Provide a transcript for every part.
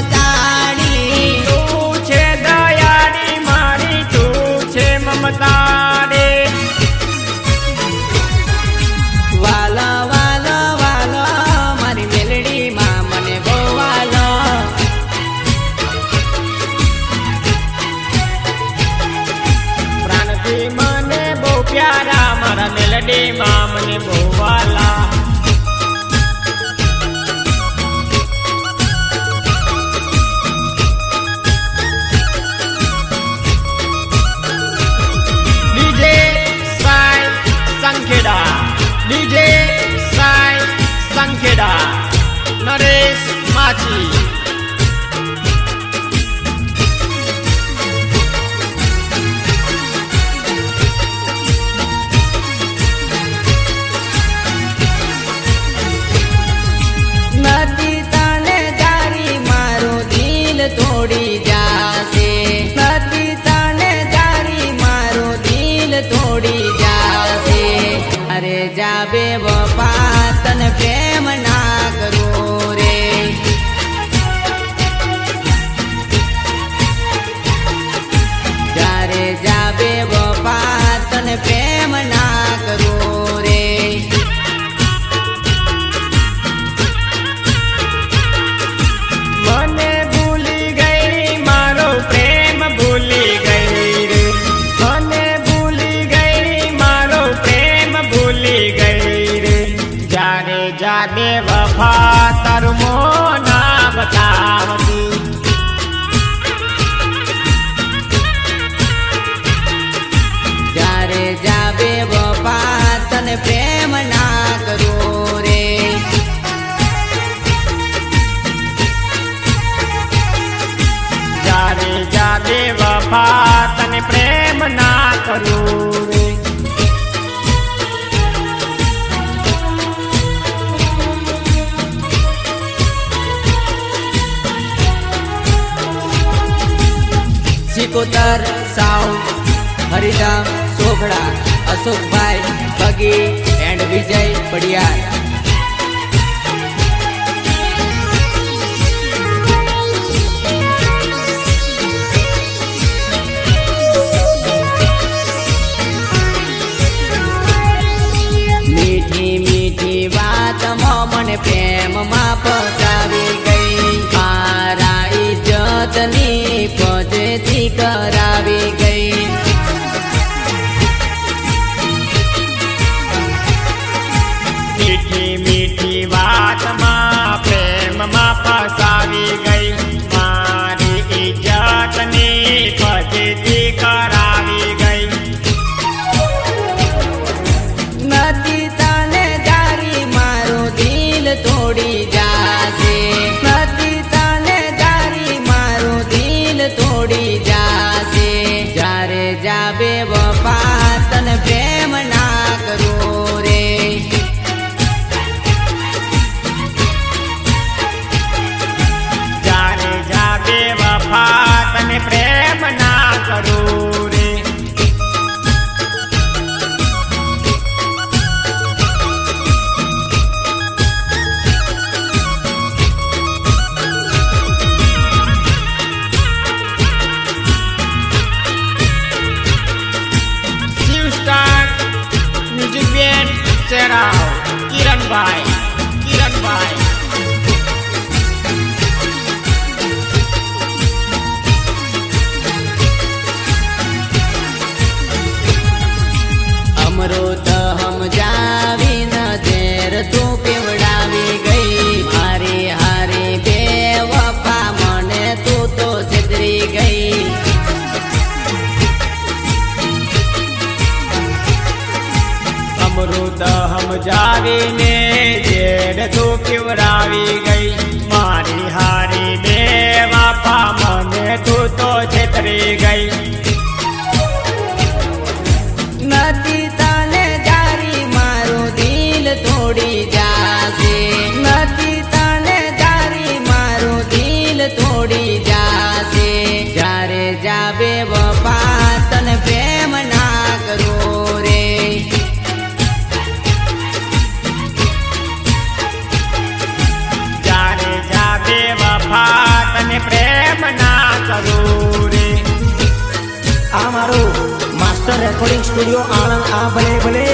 તું અશોકભાઈ બગી એન્ડ વિજય પડિયાર. મીઠી મીઠી વાત મને પ્રેમમાં પકાવી Baby. સ્ટુડિયો આણંદ આ ભલે ભલે.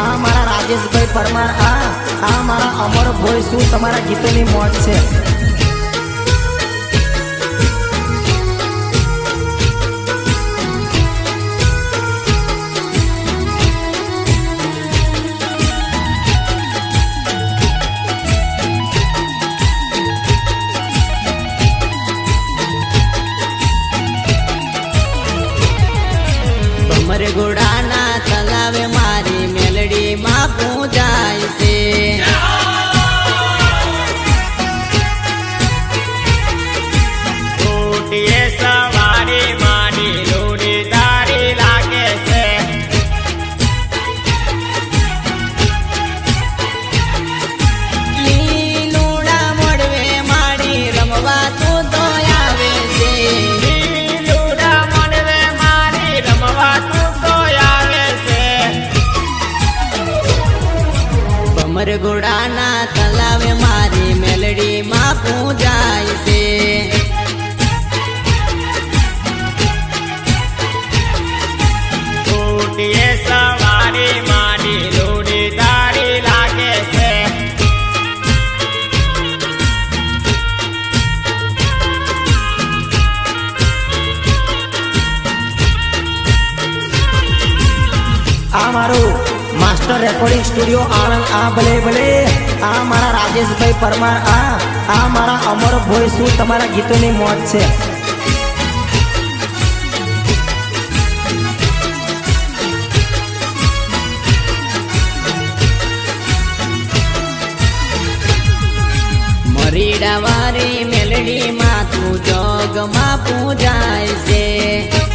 આ મારા રાજેશભાઈ પરમાર, આ આ મારા અમર ભોય શું તમારા ગીતોની મોજ છે? गोडा ઉમરગુડાના તલાવે મારી મેલડીમાં પૂજાય છે. કોટીએ સવારી મારી લોડી દારી લાગે છે. મારું માસ્ટર રેકોર્ડિંગ સ્ટુડિયો આણંદ. આ ભલે ભલે. આ મારા રાજેશભાઈ પરમાર. આ આ મારા અમર અમરભાઈ શું તમારા ગીતોની મોત છે? મરીડા વારી મેલડીમાં તું જોગમાં પૂજાય છે.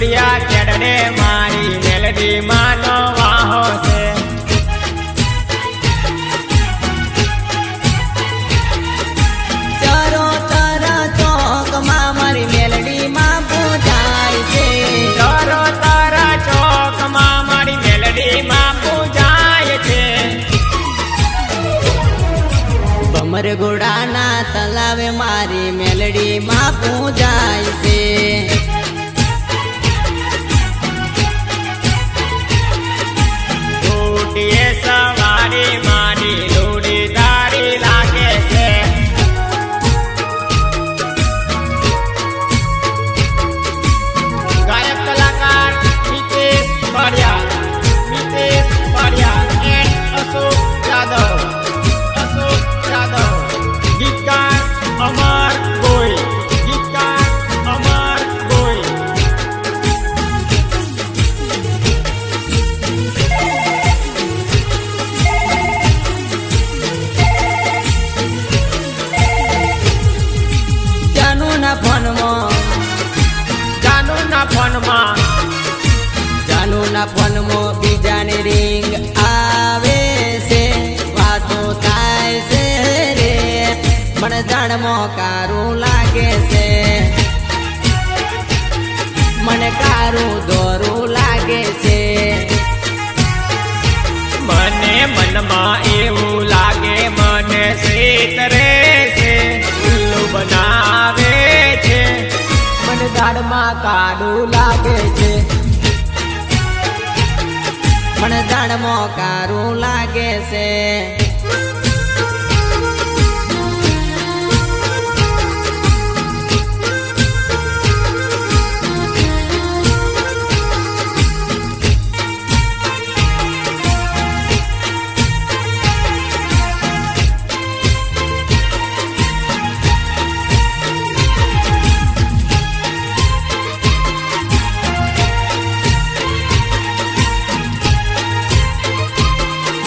સિંદુરિયા ચડને મારી મેલડી માનો વાહો છે. ચરો ચોક ચોકમાં મારી મેલડી માં પૂજાય છે. ચરો તારા ચોકમાં મારી મેલડી માં પૂજાય છે. ભમર ઘોડાના તલાવે મારી મેલડી માં પૂજાય છે. મને જાણમો કારું લાગે છે. મને કારું દોરું લાગે છે. મને મનમાં એવું લાગે મને શેતરે છે. ઉલ્લુ બનાવે છે. મને દાડમાં કાળું લાગે છે. મને જાણમાં કારું લાગે છે.